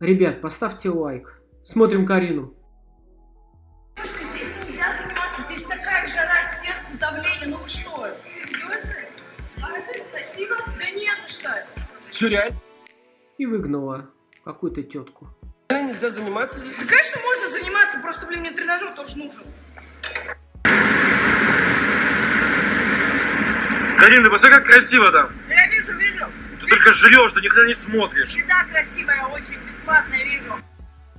Ребят, поставьте лайк. Смотрим Карину. Здесь нельзя заниматься, здесь такая жара, сердце, давление, ну вы что, серьезно? А ты спасибо? Да не за что. Че, реально И выгнала какую-то тетку. нельзя заниматься? Да, конечно, можно заниматься, просто, блин, мне тренажер тоже нужен. Карин, ты посмотри, как красиво там. Я вижу, вижу. Ты только жрешь, ты никогда не смотришь. Еда красивая, очень бесплатная, вижу.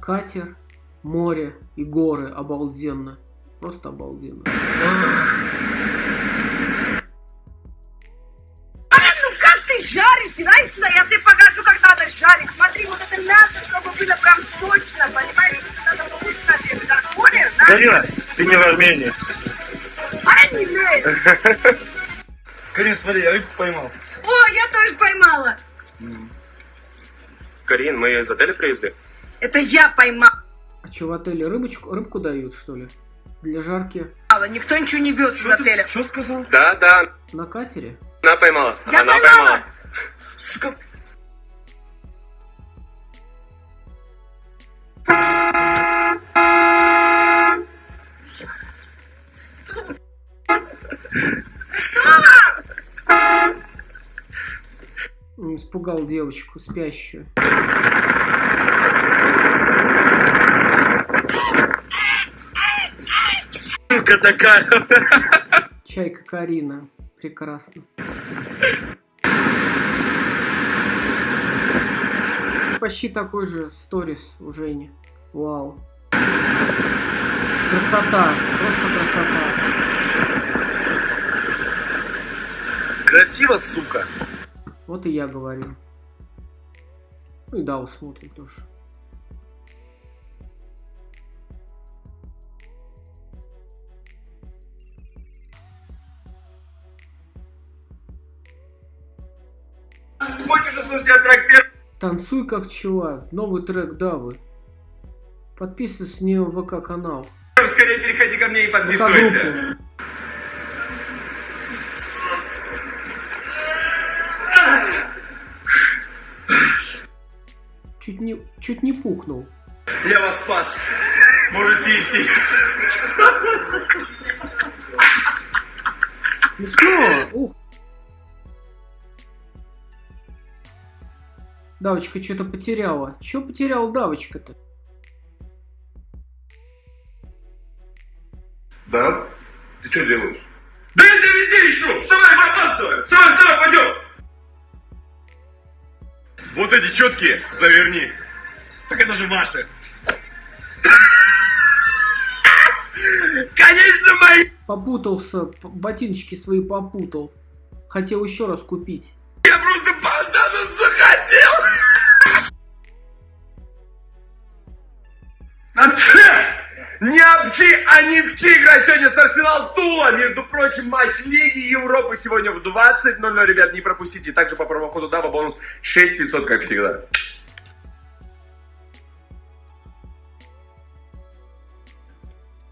Катер, море и горы. Обалденно. Просто обалденно. Ну как ты жаришь? Сюда, я тебе покажу, как надо жарить. Смотри, вот это мясо, чтобы было прям сочно, понимаешь? Надо вкусно делать. Да, понял, да? Карина, ты не в Армении. А не. Карин, смотри, я рыбку поймал. Тоже поймала. Карин, мы из отеля привезли? Это я поймала. А что, в отеле рыбочку, рыбку дают, что ли? Для жарки Никто ничего не вез из отеля. Что сказал? Да, да, на катере? она поймала. Я она поймала. Сука. Испугал девочку спящую. Сука такая. Чайка Карина. Прекрасно. Почти такой же сторис у Жени. Вау. Красота. Просто красота. Красиво, сука. Вот и я говорю. Ну и да, смотрим тоже. Хочешь услышать трек первый? Танцуй как чувак. Новый трек Давы. Подписывайся с нее в ВК канал. Скорее переходи ко мне и ВК Чуть не, чуть не пукнул. Я вас спас. Можете идти. Смешно! Ух! Давочка что-то потеряла. Че потеряла Давочка-то? Да? Ты что делаешь? Да я тебя везде ищу! Вставай, мы опаздываем! Вставай, вставай, пойдем! Вот эти четкие заверни. Так это же ваши. Конечно, мои! Попутался, ботиночки свои попутал. Хотел еще раз купить. Я просто бандану захотел! Не обчи, а не вчи играть сегодня с Арсенал Тула. Между прочим, матч Лиги Европы сегодня в 20.00, ребят, не пропустите. Также по промокоду ДАБА бонус 6500, как всегда.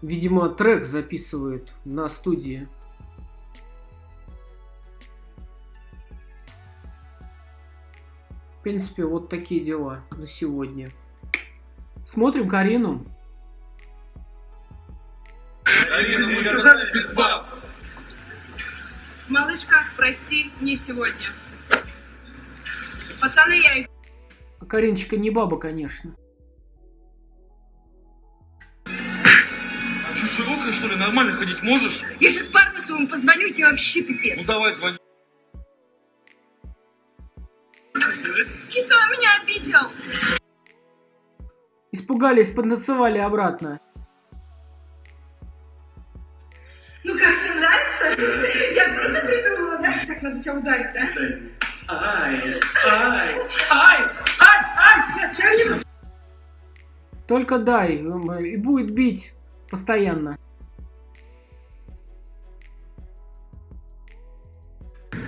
Видимо, трек записывает на студии. В принципе, вот такие дела на сегодня. Смотрим Карину. Малышка, прости, не сегодня. Пацаны, я их А Кариночка не баба, конечно. А что, широкая, что ли? Нормально ходить можешь? Я сейчас парню своему позвоню, и тебе вообще Ну пипец. давай, звони. Киса меня обидел. Испугались, поднацевали обратно. Я круто придумала, да? Так, надо тебя ударить, да? Ай, ай, ай, ай, ай, я тебя не Только дай, м, и будет бить постоянно.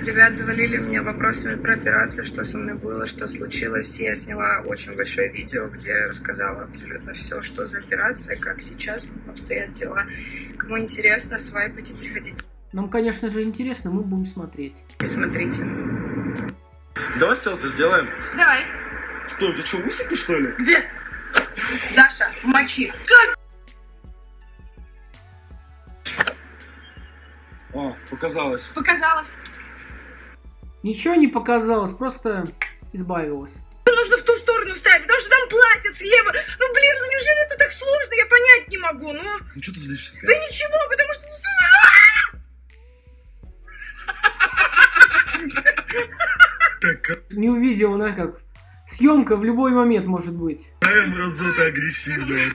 Ребят завалили меня вопросами про операцию, что со мной было, что случилось. Я сняла очень большое видео, где рассказала абсолютно все, что за операция, как сейчас обстоят дела. Кому интересно, свайпайте, приходите, Нам, конечно же, интересно, мы будем смотреть. смотрите. Давай селфи сделаем. Давай. Стой, ты что, усики, что ли? Где? Даша, мочи. А, показалось. Показалось. Ничего не показалось, просто избавилась. Нужно в ту сторону ставить, потому что там платье слева. Ну, блин, ну неужели это так сложно? Я понять не могу, ну. Ну что ты злишься? Да ничего, потому что... Не увидела, знаешь, как съемка в любой момент может быть. Какая мразота агрессивная.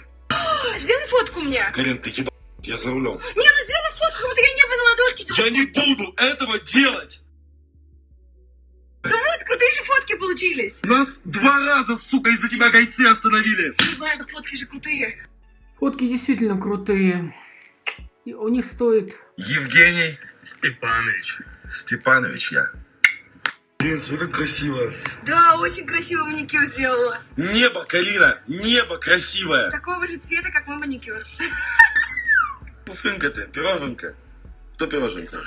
Сделай фотку мне. Карин, ты ебать, я за рулем. Не, ну сделай фотку, будто я небо на ладошке держу. Я не буду этого делать! Ну вот, крутые же фотки получились. Нас два раза, сука, из-за тебя гайцы остановили. Неважно, фотки же крутые. Фотки действительно крутые. И у них стоит... Евгений Степанович. Степанович я. Блин, смотри, как красиво. Да, очень красиво маникюр сделала. Небо, Карина, небо красивое. Такого же цвета, как мой маникюр. Пуфинка ты, пироженка. Кто пироженка?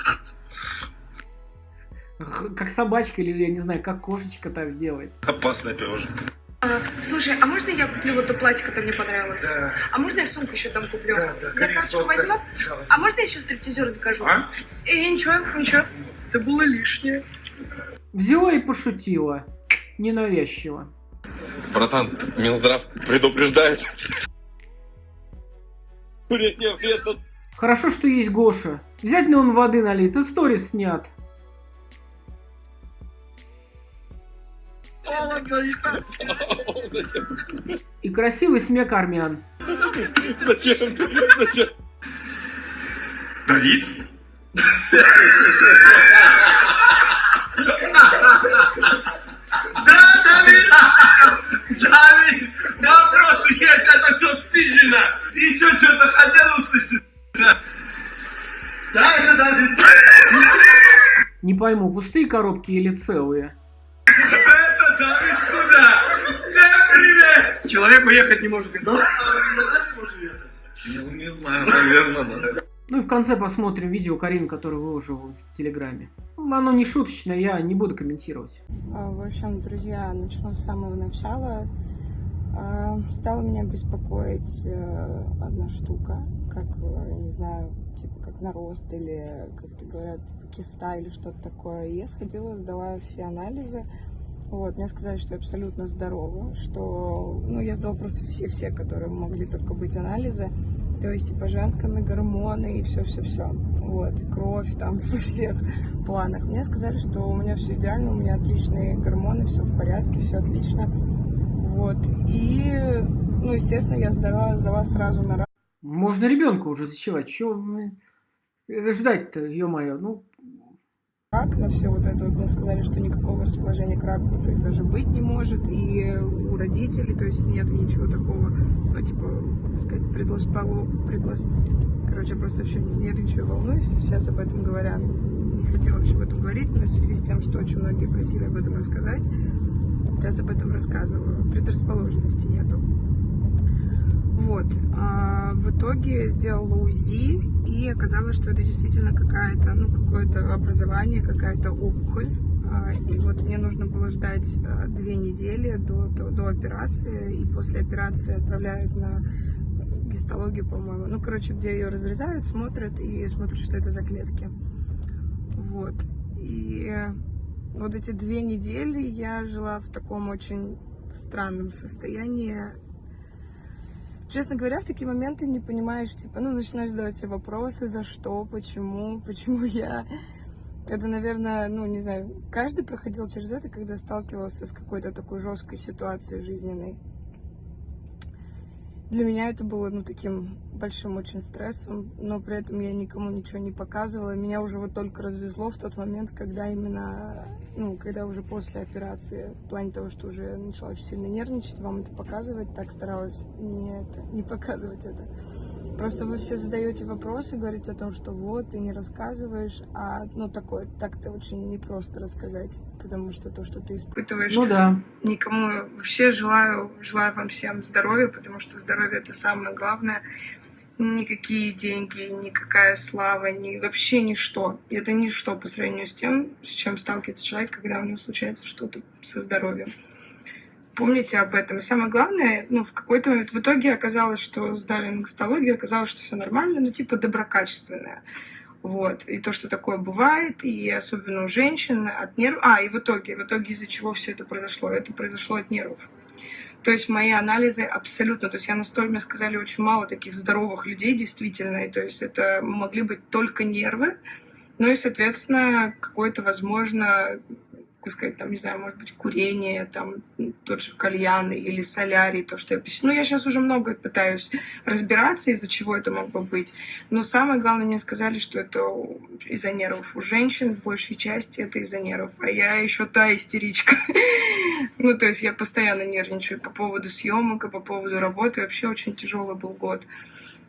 Как собачка или, я не знаю, как кошечка так делает. Опасная пироженка. А, слушай, а можно я куплю вот то платье, которое мне понравилось? Да, А можно я сумку еще там куплю? да, да, Я карточку пожалуйста. возьму? А можно я еще стриптизер закажу? А? Э, ничего, ничего. Это было лишнее. Взяла и пошутила. Ненавязчиво. Братан, Минздрав предупреждает. Курить не вредно. Хорошо, что есть Гоша. Взять на он воды налит, и сторис снят. И красивый смех армян. Зачем? Зачем? Давид? Да, Давид! Давид! Вопросы есть, это все спизжено! Еще что-то хотел услышать? Да, это Давид! Не пойму, пустые коробки или целые? Это Давид куда? Всем привет! Человек уехать не может из дома. Ну, не знаю, наверное, да. Ну и в конце посмотрим видео Карин, которое выложил в Телеграме. Ну, Оно не шуточное, я не буду комментировать. А, В общем, друзья, начну с самого начала. А, Стала меня беспокоить э, одна штука, как, э, не знаю, типа как нарост или, как это говорят, типа киста или что-то такое. Я сходила, сдала все анализы. Вот, мне сказали, что я абсолютно здорова, что, ну, я сдала просто все-все, которые могли только быть анализы. То есть по гормоны, и все-все-все. Вот, кровь там во всех планах. Мне сказали, что у меня все идеально, у меня отличные гормоны, все в порядке, все отлично. Вот, и, ну, естественно, я сдала, сдала сразу на Можно ребенка уже зачевать. Чего ждать-то, ё-моё? Ну, рак, на все вот это вот мне сказали, что никакого расположения к раку есть, даже быть не может, и у родителей, то есть нет ничего такого, ну, типа, как сказать, предлоспало, предлос... Короче, я просто вообще нервничаю, волнуюсь, сейчас об этом говоря, не хотела вообще об этом говорить, но в связи с тем, что очень многие просили об этом рассказать, сейчас об этом рассказываю, предрасположенности нету. Вот. А в итоге сделала УЗИ, и оказалось, что это действительно какая-то, ну, какое-то образование, какая-то опухоль. А, И вот мне нужно было ждать а, две недели до, до, до операции, и после операции отправляют на гистологию, по-моему. Ну, короче, где ее разрезают, смотрят и смотрят, что это за клетки. Вот. И вот эти две недели я жила в таком очень странном состоянии. Честно говоря, в такие моменты не понимаешь, типа, ну, начинаешь задавать себе вопросы, за что, почему, почему я. Это, наверное, ну, не знаю, каждый проходил через это, когда сталкивался с какой-то такой жесткой ситуацией жизненной. Для меня это было, ну, таким большим очень стрессом, но при этом я никому ничего не показывала. Меня уже вот только развезло в тот момент, когда именно, ну, когда уже после операции, в плане того, что уже начала очень сильно нервничать, вам это показывать, так старалась не, это, не показывать это. Просто вы все задаете вопросы, говорите о том, что вот, ты не рассказываешь, а, ну, такое, так-то очень непросто рассказать, потому что то, что ты испытываешь, ну да. Никому вообще желаю, желаю вам всем здоровья, потому что здоровье это самое главное. Никакие деньги, никакая слава, ни, вообще ничто. Это ничто по сравнению с тем, с чем сталкивается человек, когда у него случается что-то со здоровьем. Помните об этом. И самое главное, ну, в какой-то момент, в итоге оказалось, что сдали на гастологию, оказалось, что все нормально, ну, типа доброкачественное. Вот. И то, что такое бывает, и особенно у женщин от нервов... А, и в итоге, в итоге из-за чего все это произошло? Это произошло от нервов. То есть мои анализы абсолютно, то есть я настолько, мне сказали, очень мало таких здоровых людей действительно, и то есть это могли быть только нервы, ну и, соответственно, какой-то, возможно, как сказать, там, не знаю, может быть, курение, там, тот же кальян или солярий, то, что я пишу. Ну, я сейчас уже много пытаюсь разбираться, из-за чего это могло быть. Но самое главное, мне сказали, что это из-за нервов. У женщин в большей части это из-за нервов. А я еще та истеричка. Ну, то есть я постоянно нервничаю по поводу съемок и по поводу работы. Вообще очень тяжелый был год.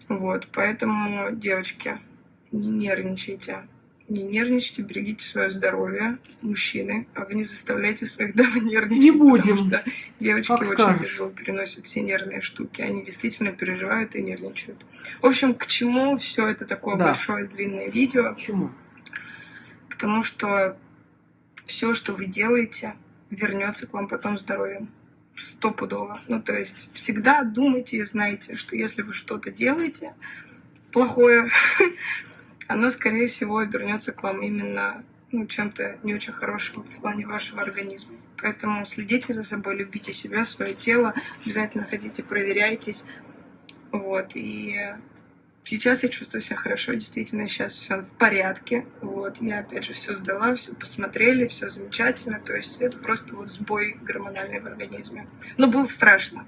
Вот, поэтому, девочки, не нервничайте не нервничайте, берегите свое здоровье, мужчины, а вы не заставляйте своих дам нервничать. Не будем. Потому что девочки Как очень скажешь. тяжело переносят все нервные штуки. Они действительно переживают и нервничают. В общем, к чему все это такое Да. большое длинное видео? Почему? К тому, что все, что вы делаете, вернется к вам потом здоровьем. Стопудово. Ну, то есть всегда думайте и знайте, что если вы что-то делаете плохое, оно, скорее всего, обернется к вам именно ну, чем-то не очень хорошим в плане вашего организма. Поэтому следите за собой, любите себя, свое тело, обязательно ходите, проверяйтесь. Вот, и сейчас я чувствую себя хорошо, действительно, сейчас все в порядке. Вот, я опять же все сдала, все посмотрели, все замечательно. То есть это просто вот сбой гормональный в организме. Но было страшно.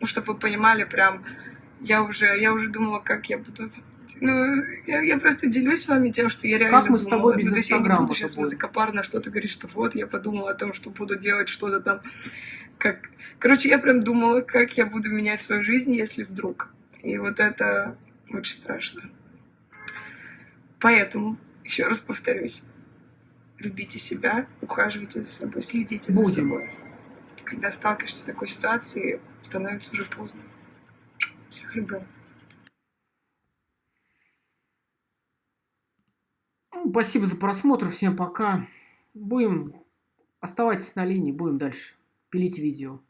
Ну, чтобы вы понимали, прям я уже, я уже думала, как я буду ну, я, я просто делюсь с вами тем, что я реально Как мы с думала. тобой без ну, то есть я не буду сейчас высокопарно что-то говорить, что вот, я подумала о том, что буду делать что-то там. Как... Короче, я прям думала, как я буду менять свою жизнь, если вдруг. И вот это очень страшно. Поэтому, еще раз повторюсь, любите себя, ухаживайте за собой, следите за Будем. собой. Когда сталкиваешься с такой ситуацией, становится уже поздно. Всех люблю. Спасибо за просмотр. Всем пока. Будем... Оставайтесь на линии, будем дальше пилить видео.